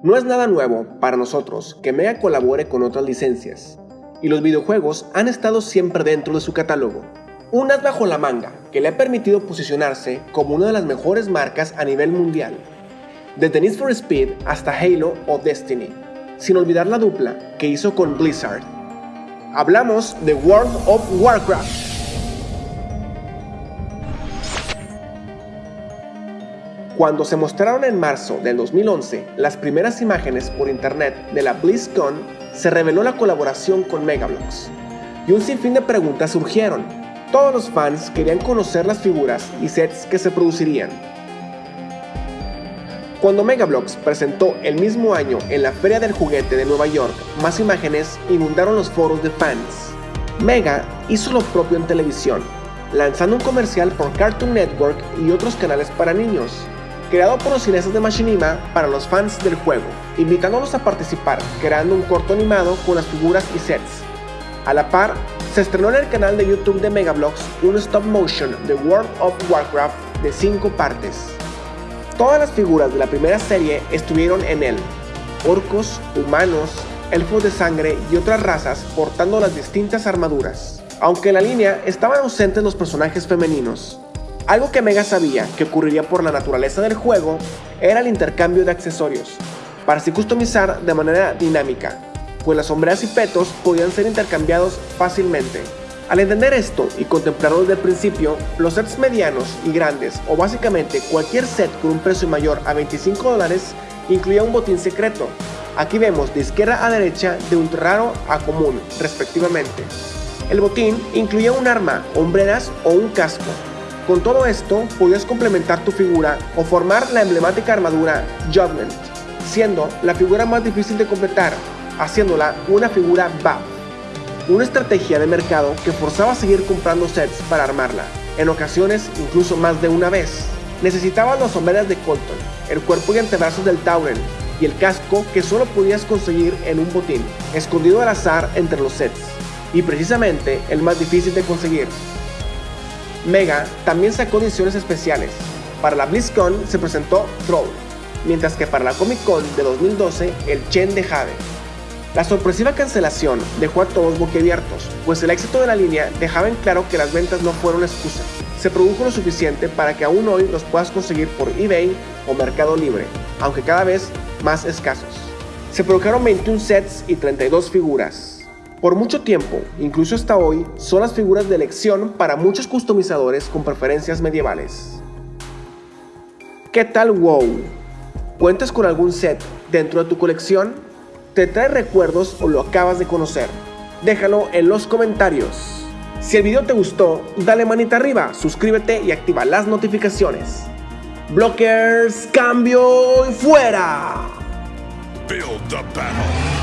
No es nada nuevo para nosotros que Mega colabore con otras licencias, y los videojuegos han estado siempre dentro de su catálogo. Un as bajo la manga que le ha permitido posicionarse como una de las mejores marcas a nivel mundial, desde Need for Speed hasta Halo o Destiny, sin olvidar la dupla que hizo con Blizzard. Hablamos de World of Warcraft. Cuando se mostraron en marzo del 2011 las primeras imágenes por internet de la BlizzCon, se reveló la colaboración con Megablox. Y un sinfín de preguntas surgieron. Todos los fans querían conocer las figuras y sets que se producirían. Cuando Megablox presentó el mismo año en la Feria del Juguete de Nueva York, más imágenes inundaron los foros de fans. Mega hizo lo propio en televisión, lanzando un comercial por Cartoon Network y otros canales para niños, creado por los cineastas de Machinima para los fans del juego, invitándolos a participar, creando un corto animado con las figuras y sets. A la par, se estrenó en el canal de YouTube de Megablox un stop motion de World of Warcraft de 5 partes. Todas las figuras de la primera serie estuvieron en él, orcos, humanos, elfos de sangre y otras razas portando las distintas armaduras. Aunque en la línea estaban ausentes los personajes femeninos, algo que Mega sabía que ocurriría por la naturaleza del juego era el intercambio de accesorios, para así customizar de manera dinámica, pues las sombreras y petos podían ser intercambiados fácilmente. Al entender esto y contemplarlo desde el principio, los sets medianos y grandes, o básicamente cualquier set con un precio mayor a 25 dólares, incluía un botín secreto. Aquí vemos de izquierda a derecha de un raro a común, respectivamente. El botín incluía un arma, hombreras o un casco, con todo esto, podías complementar tu figura o formar la emblemática armadura Judgment, siendo la figura más difícil de completar, haciéndola una figura buff. Una estrategia de mercado que forzaba a seguir comprando sets para armarla, en ocasiones incluso más de una vez. Necesitabas las sombreras de Colton, el cuerpo y antebrazos del Tauren, y el casco que solo podías conseguir en un botín, escondido al azar entre los sets, y precisamente el más difícil de conseguir, Mega también sacó ediciones especiales. Para la BlizzCon se presentó Troll, mientras que para la Comic Con de 2012 el Chen de Jade. La sorpresiva cancelación dejó a todos boquiabiertos, pues el éxito de la línea dejaba en claro que las ventas no fueron excusa. Se produjo lo suficiente para que aún hoy los puedas conseguir por eBay o Mercado Libre, aunque cada vez más escasos. Se produjeron 21 sets y 32 figuras. Por mucho tiempo, incluso hasta hoy, son las figuras de elección para muchos customizadores con preferencias medievales. ¿Qué tal WoW? ¿Cuentas con algún set dentro de tu colección? ¿Te trae recuerdos o lo acabas de conocer? Déjalo en los comentarios. Si el video te gustó, dale manita arriba, suscríbete y activa las notificaciones. Blockers, cambio y fuera. Build the battle.